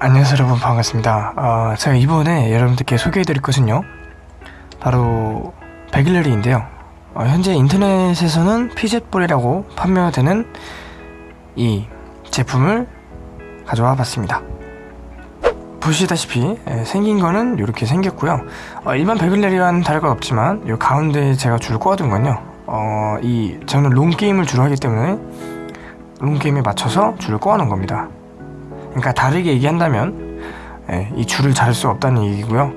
안녕하세요 여러분. 반갑습니다. 어, 제가 이번에 여러분들께 소개해드릴 것은요. 바로 베글레리인데요. 어, 현재 인터넷에서는 피젯볼이라고 판매가 되는 이 제품을 가져와 봤습니다. 보시다시피 예, 생긴 거는 이렇게 생겼고요. 어, 일반 베글레리와는 다를 것 없지만 이 가운데 제가 줄을 꼬아둔 건요. 어, 이 저는 롱게임을 주로 하기 때문에 롱게임에 맞춰서 줄을 꼬아놓은 겁니다 그러니까 다르게 얘기한다면 예, 이 줄을 자를 수 없다는 얘기고요.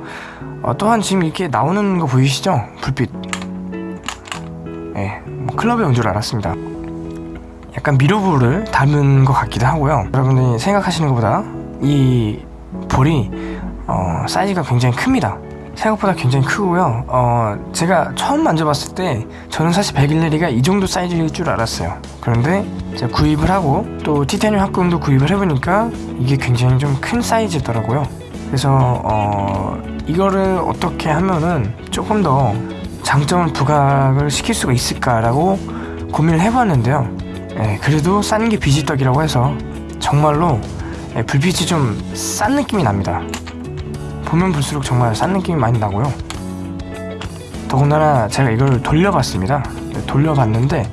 어, 또한 지금 이렇게 나오는 거 보이시죠? 불빛. 예, 뭐 클럽에 온 줄 알았습니다. 약간 미러볼을 닮은 것 같기도 하고요. 여러분들이 생각하시는 것보다 이 볼이 어, 사이즈가 굉장히 큽니다 생각보다 굉장히 크고요. 어, 제가 처음 만져봤을 때 저는 사실 베길레리가 이 정도 사이즈일 줄 알았어요. 그런데 제가 구입을 하고 또 티타늄 합금도 구입을 해보니까 이게 굉장히 좀 큰 사이즈더라고요. 그래서 어, 이거를 어떻게 하면은 조금 더 장점을 부각을 시킬 수가 있을까라고 고민을 해봤는데요. 예, 그래도 싼 게 비지떡이라고 해서 정말로 예, 불빛이 좀 싼 느낌이 납니다 보면 볼수록 정말 싼 느낌이 많이 나고요. 더군다나 제가 이걸 돌려봤습니다. 네, 돌려봤는데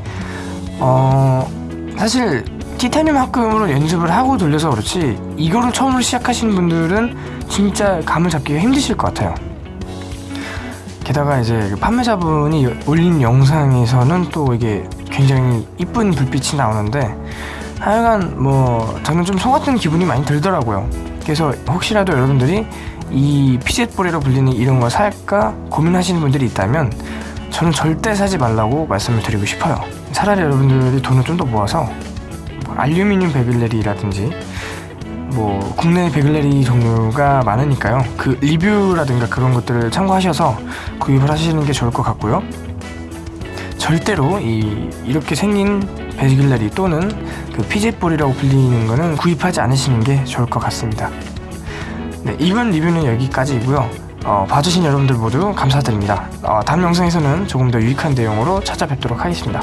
어 사실 티타늄 합금으로 연습을 하고 돌려서 그렇지 이거를 처음으로 시작하시는 분들은 진짜 감을 잡기가 힘드실 것 같아요. 게다가 이제 그 판매자분이 올린 영상에서는 또 이게 굉장히 이쁜 불빛이 나오는데 하여간 뭐 저는 좀 속았던 기분이 많이 들더라고요. 그래서 혹시라도 여러분들이 이 피젯볼이라고 불리는 이런 거 살까 고민하시는 분들이 있다면 저는 절대 사지 말라고 말씀을 드리고 싶어요. 차라리 여러분들이 돈을 좀 더 모아서 알루미늄 begleri라든지 뭐 국내 begleri 종류가 많으니까요. 그 리뷰라든가 그런 것들을 참고하셔서 구입을 하시는 게 좋을 것 같고요. 절대로 이 이렇게 생긴 begleri 또는 그 피젯볼이라고 불리는 거는 구입하지 않으시는 게 좋을 것 같습니다 네, 이번 리뷰는 여기까지이고요. 어, 봐주신 여러분들 모두 감사드립니다. 어, 다음 영상에서는 조금 더 유익한 내용으로 찾아뵙도록 하겠습니다